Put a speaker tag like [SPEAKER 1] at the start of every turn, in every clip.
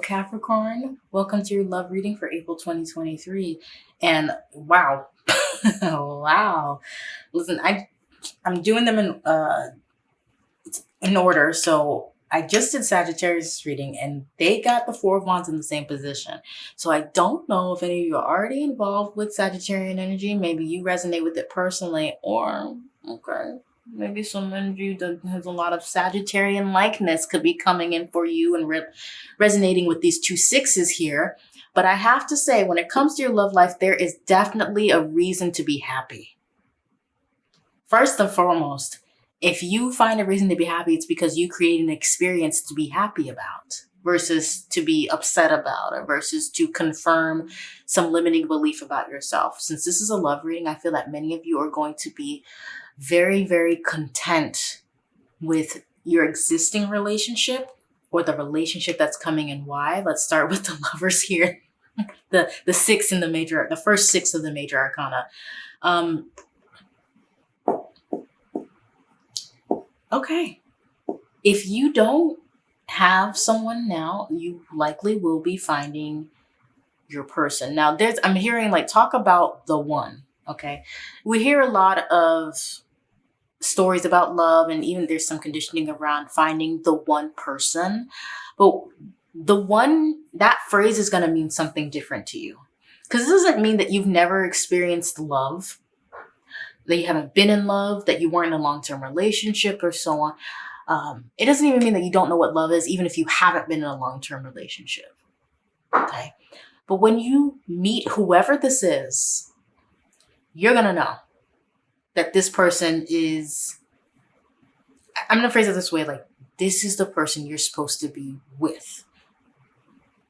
[SPEAKER 1] Capricorn. Welcome to your love reading for April 2023. And wow, wow. Listen, I I'm doing them in uh in order. So I just did Sagittarius reading and they got the Four of Wands in the same position. So I don't know if any of you are already involved with Sagittarian energy. Maybe you resonate with it personally or, okay, maybe someone of you that has a lot of Sagittarian likeness could be coming in for you and re resonating with these two sixes here. But I have to say, when it comes to your love life, there is definitely a reason to be happy. First and foremost, if you find a reason to be happy, it's because you create an experience to be happy about versus to be upset about or versus to confirm some limiting belief about yourself. Since this is a love reading, I feel that many of you are going to be very, very content with your existing relationship or the relationship that's coming and why. Let's start with the lovers here. the the six in the major, the first six of the major arcana. Um, okay. If you don't have someone now, you likely will be finding your person. Now there's I'm hearing like talk about the one. Okay. We hear a lot of stories about love and even there's some conditioning around finding the one person. But the one, that phrase is going to mean something different to you. Because this doesn't mean that you've never experienced love, that you haven't been in love, that you weren't in a long-term relationship or so on. Um, it doesn't even mean that you don't know what love is, even if you haven't been in a long-term relationship. Okay. But when you meet whoever this is, you're going to know that this person is, I'm going to phrase it this way, like, this is the person you're supposed to be with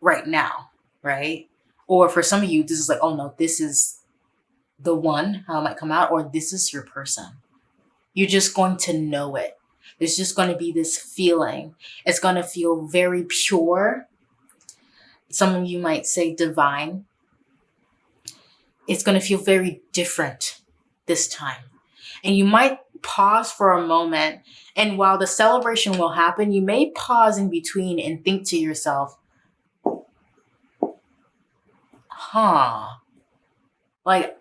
[SPEAKER 1] right now, right? Or for some of you, this is like, oh no, this is the one, how it might come out, or this is your person. You're just going to know it. There's just going to be this feeling. It's going to feel very pure. Some of you might say divine. It's going to feel very different this time. And you might pause for a moment. And while the celebration will happen, you may pause in between and think to yourself, huh, like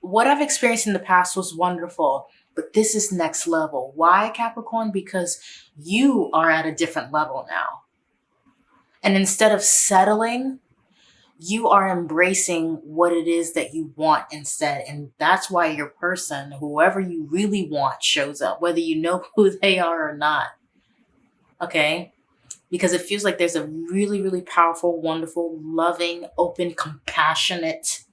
[SPEAKER 1] what I've experienced in the past was wonderful, but this is next level. Why Capricorn? Because you are at a different level now. And instead of settling you are embracing what it is that you want instead. And that's why your person, whoever you really want, shows up, whether you know who they are or not. Okay? Because it feels like there's a really, really powerful, wonderful, loving, open, compassionate,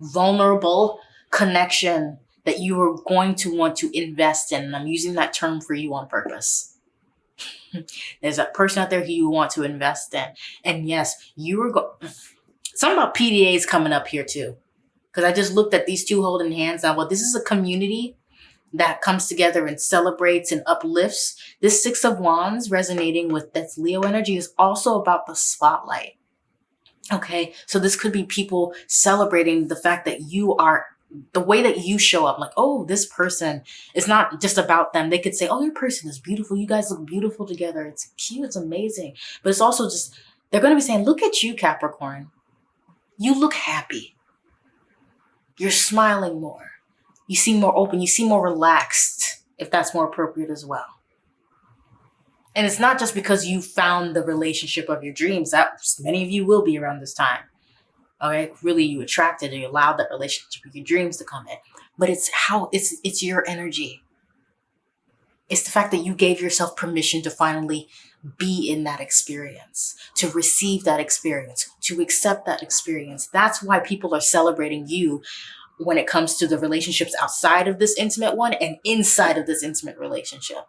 [SPEAKER 1] vulnerable connection that you are going to want to invest in. And I'm using that term for you on purpose. There's a person out there who you want to invest in. And yes, you are going Something about PDAs coming up here too. Because I just looked at these two holding hands now. Well, this is a community that comes together and celebrates and uplifts. This Six of Wands resonating with that's Leo energy is also about the spotlight. Okay, so this could be people celebrating the fact that you are the way that you show up like oh this person is not just about them they could say oh your person is beautiful you guys look beautiful together it's cute it's amazing but it's also just they're going to be saying look at you capricorn you look happy. You're smiling more. You seem more open. You seem more relaxed, if that's more appropriate as well. And it's not just because you found the relationship of your dreams. That many of you will be around this time. Okay, really, you attracted and you allowed that relationship with your dreams to come in. But it's how it's it's your energy. It's the fact that you gave yourself permission to finally be in that experience, to receive that experience, to accept that experience. That's why people are celebrating you when it comes to the relationships outside of this intimate one and inside of this intimate relationship.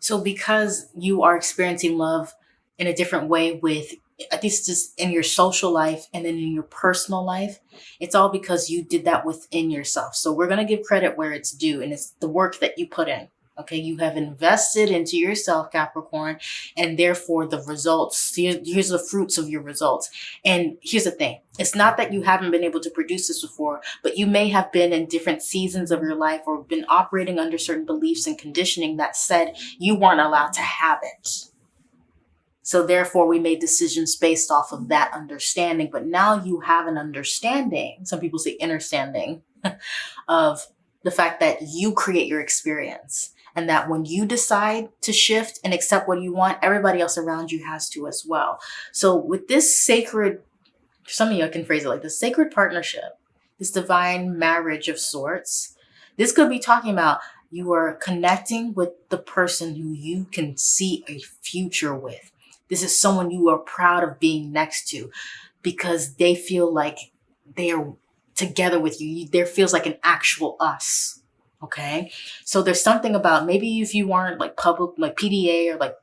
[SPEAKER 1] So because you are experiencing love in a different way with at least just in your social life and then in your personal life, it's all because you did that within yourself. So we're going to give credit where it's due and it's the work that you put in. Okay, you have invested into yourself, Capricorn, and therefore the results, here's the fruits of your results. And here's the thing, it's not that you haven't been able to produce this before, but you may have been in different seasons of your life or been operating under certain beliefs and conditioning that said you weren't allowed to have it. So therefore we made decisions based off of that understanding. But now you have an understanding, some people say understanding, of the fact that you create your experience and that when you decide to shift and accept what you want, everybody else around you has to as well. So with this sacred, some of you can phrase it like the sacred partnership, this divine marriage of sorts, this could be talking about you are connecting with the person who you can see a future with. This is someone you are proud of being next to because they feel like they are together with you. There feels like an actual us. Okay. So there's something about maybe if you weren't like public, like PDA or like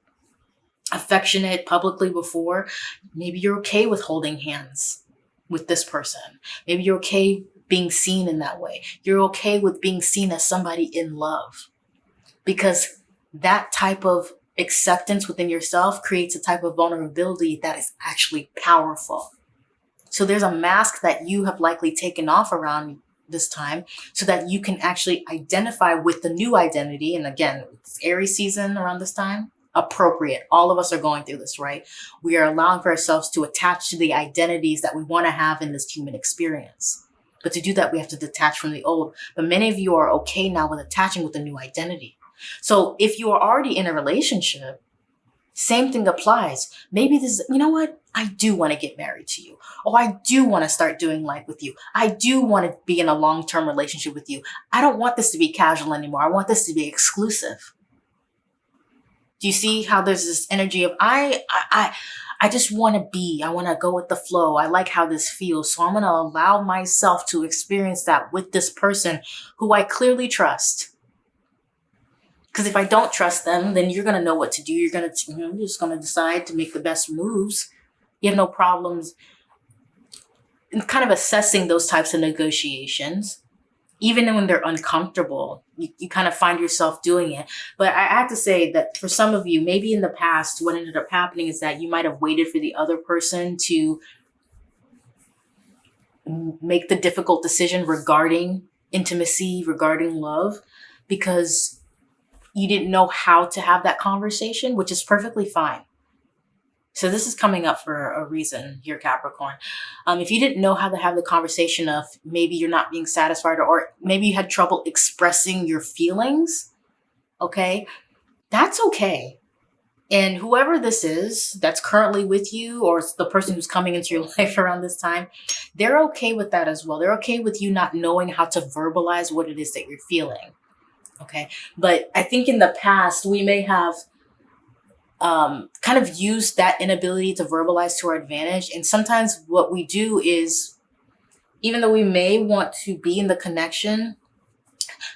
[SPEAKER 1] affectionate publicly before, maybe you're okay with holding hands with this person. Maybe you're okay being seen in that way. You're okay with being seen as somebody in love because that type of acceptance within yourself creates a type of vulnerability that is actually powerful. So there's a mask that you have likely taken off around this time so that you can actually identify with the new identity. And again, it's Aries season around this time, appropriate. All of us are going through this, right? We are allowing for ourselves to attach to the identities that we want to have in this human experience. But to do that, we have to detach from the old. But many of you are okay now with attaching with a new identity. So if you are already in a relationship, same thing applies. Maybe this, you know what? I do want to get married to you. Oh, I do want to start doing life with you. I do want to be in a long-term relationship with you. I don't want this to be casual anymore. I want this to be exclusive. Do you see how there's this energy of I, I, I I just want to be, I want to go with the flow. I like how this feels. So I'm going to allow myself to experience that with this person who I clearly trust. Because if I don't trust them, then you're going to know what to do. You're going to, you know, you're just going to decide to make the best moves. You have no problems in kind of assessing those types of negotiations even when they're uncomfortable, you, you kind of find yourself doing it. But I have to say that for some of you, maybe in the past, what ended up happening is that you might have waited for the other person to make the difficult decision regarding intimacy, regarding love, because you didn't know how to have that conversation, which is perfectly fine. So this is coming up for a reason here, Capricorn. Um, if you didn't know how to have the conversation of maybe you're not being satisfied or maybe you had trouble expressing your feelings, okay, that's okay. And whoever this is that's currently with you or the person who's coming into your life around this time, they're okay with that as well. They're okay with you not knowing how to verbalize what it is that you're feeling. Okay. But I think in the past, we may have um, kind of used that inability to verbalize to our advantage. And sometimes what we do is, even though we may want to be in the connection,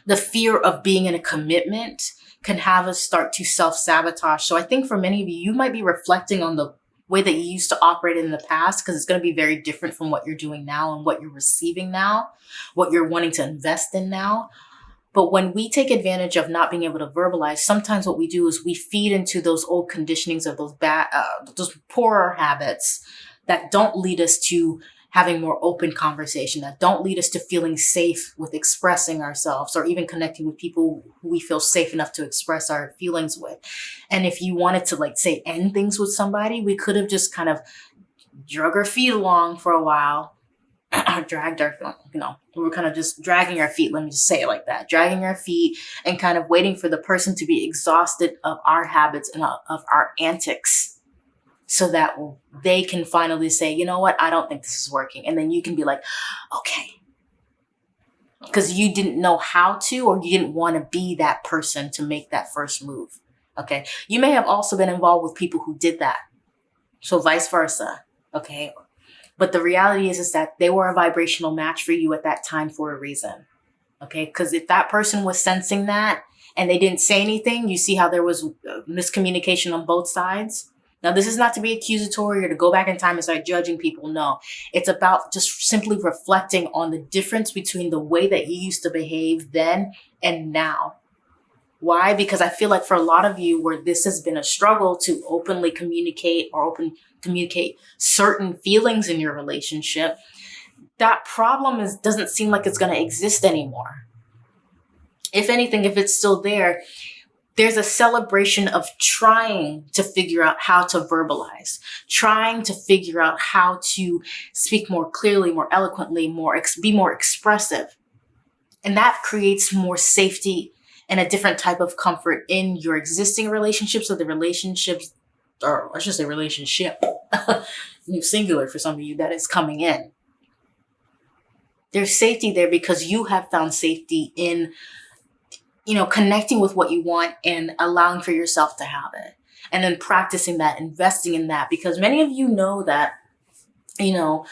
[SPEAKER 1] the fear of being in a commitment can have us start to self-sabotage. So I think for many of you, you might be reflecting on the way that you used to operate in the past because it's going to be very different from what you're doing now and what you're receiving now, what you're wanting to invest in now. But when we take advantage of not being able to verbalize, sometimes what we do is we feed into those old conditionings of those bad, uh, those poorer habits that don't lead us to having more open conversation, that don't lead us to feeling safe with expressing ourselves or even connecting with people who we feel safe enough to express our feelings with. And if you wanted to like say end things with somebody, we could have just kind of drug our feet along for a while dragged our, you know, we were kind of just dragging our feet. Let me just say it like that, dragging our feet and kind of waiting for the person to be exhausted of our habits and uh, of our antics so that they can finally say, you know what, I don't think this is working. And then you can be like, okay. Because you didn't know how to, or you didn't want to be that person to make that first move. Okay. You may have also been involved with people who did that. So vice versa. Okay. But the reality is, is that they were a vibrational match for you at that time for a reason. Okay. Because if that person was sensing that and they didn't say anything, you see how there was uh, miscommunication on both sides. Now, this is not to be accusatory or to go back in time and start judging people. No, it's about just simply reflecting on the difference between the way that you used to behave then and now. Why? Because I feel like for a lot of you where this has been a struggle to openly communicate or open communicate certain feelings in your relationship, that problem is doesn't seem like it's going to exist anymore. If anything, if it's still there, there's a celebration of trying to figure out how to verbalize, trying to figure out how to speak more clearly, more eloquently, more be more expressive. And that creates more safety and a different type of comfort in your existing relationships or the relationships, or I should say relationship, singular for some of you that is coming in. There's safety there because you have found safety in you know, connecting with what you want and allowing for yourself to have it. And then practicing that, investing in that, because many of you know that, you know,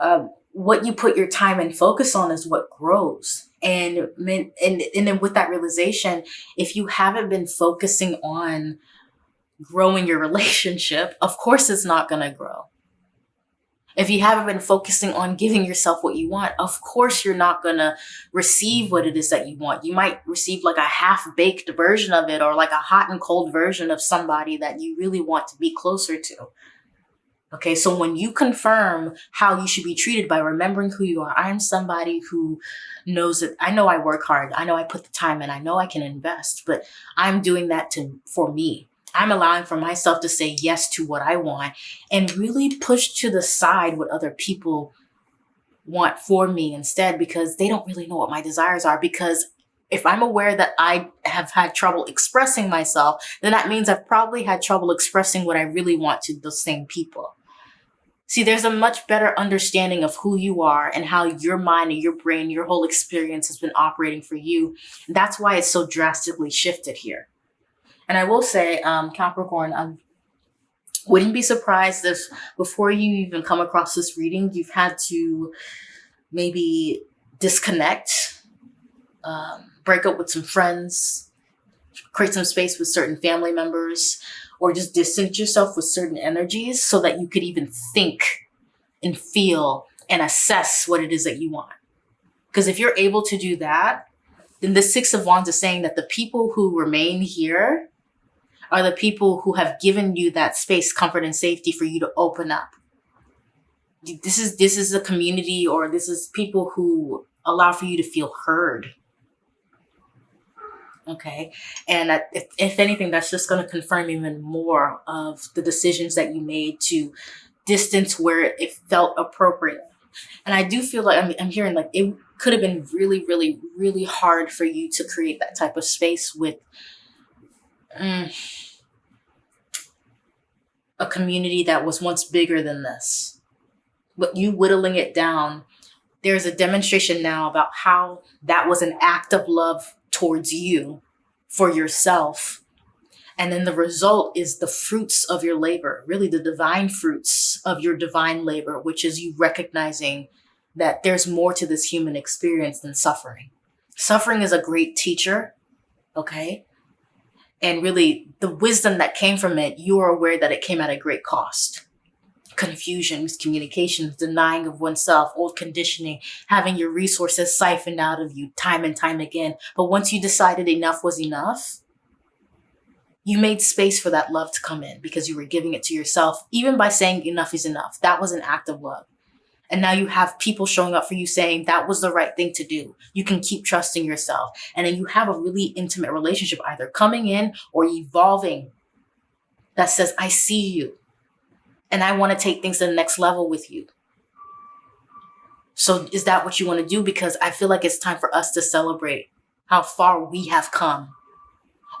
[SPEAKER 1] uh, what you put your time and focus on is what grows. And, and, and then with that realization, if you haven't been focusing on growing your relationship, of course it's not going to grow. If you haven't been focusing on giving yourself what you want, of course you're not going to receive what it is that you want. You might receive like a half baked version of it or like a hot and cold version of somebody that you really want to be closer to. Okay, so when you confirm how you should be treated by remembering who you are, I'm somebody who knows that I know I work hard, I know I put the time in, I know I can invest, but I'm doing that to for me. I'm allowing for myself to say yes to what I want and really push to the side what other people want for me instead because they don't really know what my desires are. Because if I'm aware that I have had trouble expressing myself, then that means I've probably had trouble expressing what I really want to those same people. See, there's a much better understanding of who you are and how your mind and your brain, your whole experience has been operating for you. That's why it's so drastically shifted here. And I will say, um, Capricorn, I wouldn't be surprised if before you even come across this reading, you've had to maybe disconnect, um, break up with some friends, create some space with certain family members, or just distance yourself with certain energies so that you could even think and feel and assess what it is that you want. Because if you're able to do that, then the Six of Wands is saying that the people who remain here are the people who have given you that space, comfort, and safety for you to open up. This is this is a community or this is people who allow for you to feel heard. Okay. And if, if anything, that's just going to confirm even more of the decisions that you made to distance where it felt appropriate. And I do feel like I'm, I'm hearing like it could have been really, really, really hard for you to create that type of space with mm, a community that was once bigger than this. But you whittling it down, there's a demonstration now about how that was an act of love towards you for yourself. And then the result is the fruits of your labor, really the divine fruits of your divine labor, which is you recognizing that there's more to this human experience than suffering. Suffering is a great teacher, okay? And really, the wisdom that came from it, you are aware that it came at a great cost. Confusion, miscommunication, denying of oneself, old conditioning, having your resources siphoned out of you time and time again. But once you decided enough was enough, you made space for that love to come in because you were giving it to yourself, even by saying enough is enough. That was an act of love. And now you have people showing up for you saying that was the right thing to do. You can keep trusting yourself. And then you have a really intimate relationship either coming in or evolving that says, I see you and I want to take things to the next level with you. So is that what you want to do? Because I feel like it's time for us to celebrate how far we have come.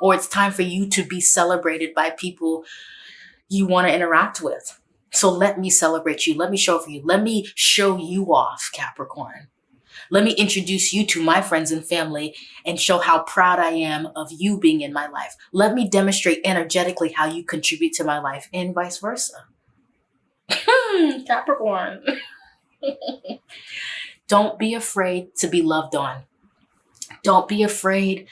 [SPEAKER 1] Or it's time for you to be celebrated by people you want to interact with. So let me celebrate you. Let me show for you. Let me show you off, Capricorn. Let me introduce you to my friends and family and show how proud I am of you being in my life. Let me demonstrate energetically how you contribute to my life and vice versa. Capricorn. Don't be afraid to be loved on. Don't be afraid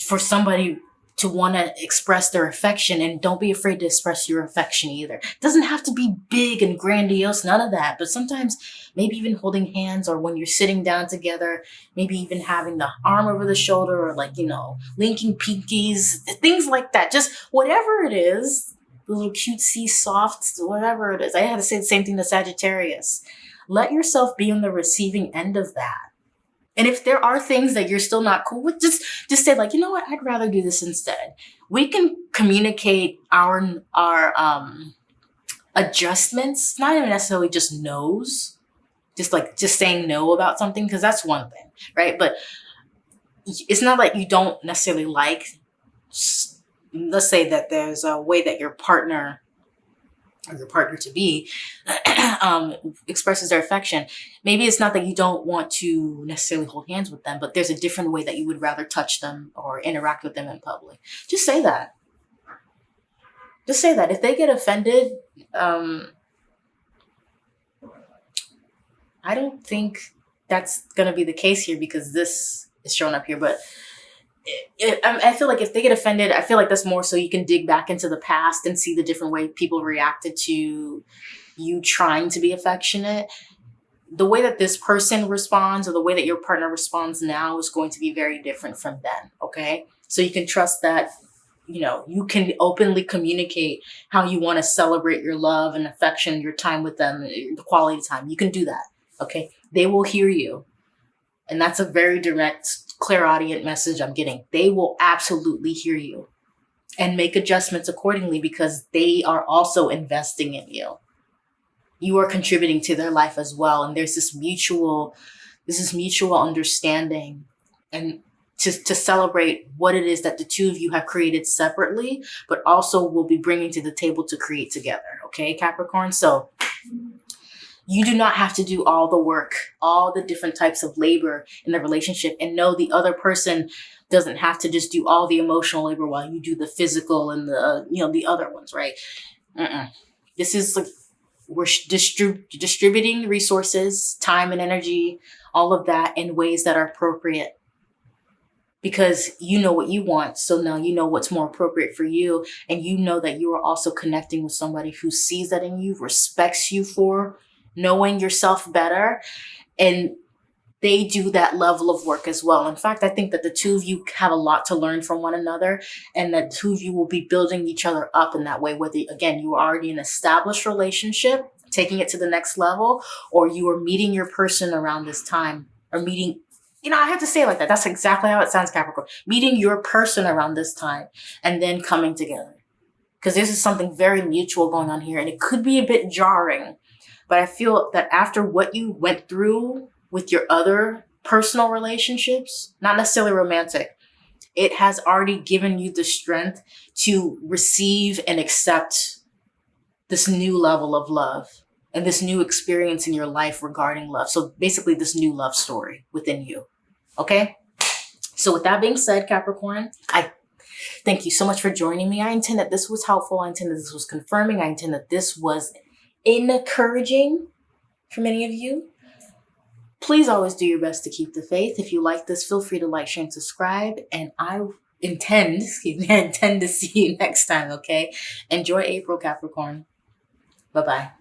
[SPEAKER 1] for somebody to want to express their affection and don't be afraid to express your affection either. It doesn't have to be big and grandiose, none of that. But sometimes maybe even holding hands or when you're sitting down together, maybe even having the arm over the shoulder or like, you know, linking pinkies, things like that. Just whatever it is, little cutesy, soft, whatever it is. I had to say the same thing to Sagittarius. Let yourself be on the receiving end of that And if there are things that you're still not cool with, just just say like, you know what, I'd rather do this instead. We can communicate our our um adjustments, not even necessarily just no's, just like just saying no about something, because that's one thing, right? But it's not like you don't necessarily like let's say that there's a way that your partner or your partner to be um, expresses their affection. Maybe it's not that you don't want to necessarily hold hands with them, but there's a different way that you would rather touch them or interact with them in public. Just say that. Just say that. If they get offended, um, I don't think that's going to be the case here because this is shown up here, but I feel like if they get offended, I feel like that's more so you can dig back into the past and see the different way people reacted to you trying to be affectionate. The way that this person responds or the way that your partner responds now is going to be very different from then. Okay. So you can trust that, you know, you can openly communicate how you want to celebrate your love and affection, your time with them, the quality time. You can do that. Okay. They will hear you. And that's a very direct clairaudient message I'm getting. They will absolutely hear you and make adjustments accordingly because they are also investing in you. You are contributing to their life as well. And there's this mutual, this is mutual understanding and to, to celebrate what it is that the two of you have created separately, but also will be bringing to the table to create together. Okay, Capricorn? So you do not have to do all the work, all the different types of labor in the relationship and know the other person doesn't have to just do all the emotional labor while you do the physical and the, uh, you know, the other ones, right? Mm-mm. This is like, we're distrib- distributing resources, time and energy, all of that in ways that are appropriate because you know what you want. So now you know what's more appropriate for you. And you know that you are also connecting with somebody who sees that in you, respects you for knowing yourself better. And they do that level of work as well. In fact, I think that the two of you have a lot to learn from one another and that two of you will be building each other up in that way, whether again, you are already an established relationship, taking it to the next level, or you are meeting your person around this time or meeting you know, I have to say it like that. That's exactly how it sounds, Capricorn. Meeting your person around this time and then coming together. Because this is something very mutual going on here and it could be a bit jarring but I feel that after what you went through with your other personal relationships, not necessarily romantic, it has already given you the strength to receive and accept this new level of love and this new experience in your life regarding love. So basically this new love story within you. Okay. So with that being said, Capricorn, I thank you so much for joining me. I intend that this was helpful. I intend that this was confirming. I intend that this was encouraging for many of you. Please always do your best to keep the faith. If you like this, feel free to like, share, and subscribe. And I intend, excuse me, I intend to see you next time, okay? Enjoy April, Capricorn. Bye-bye.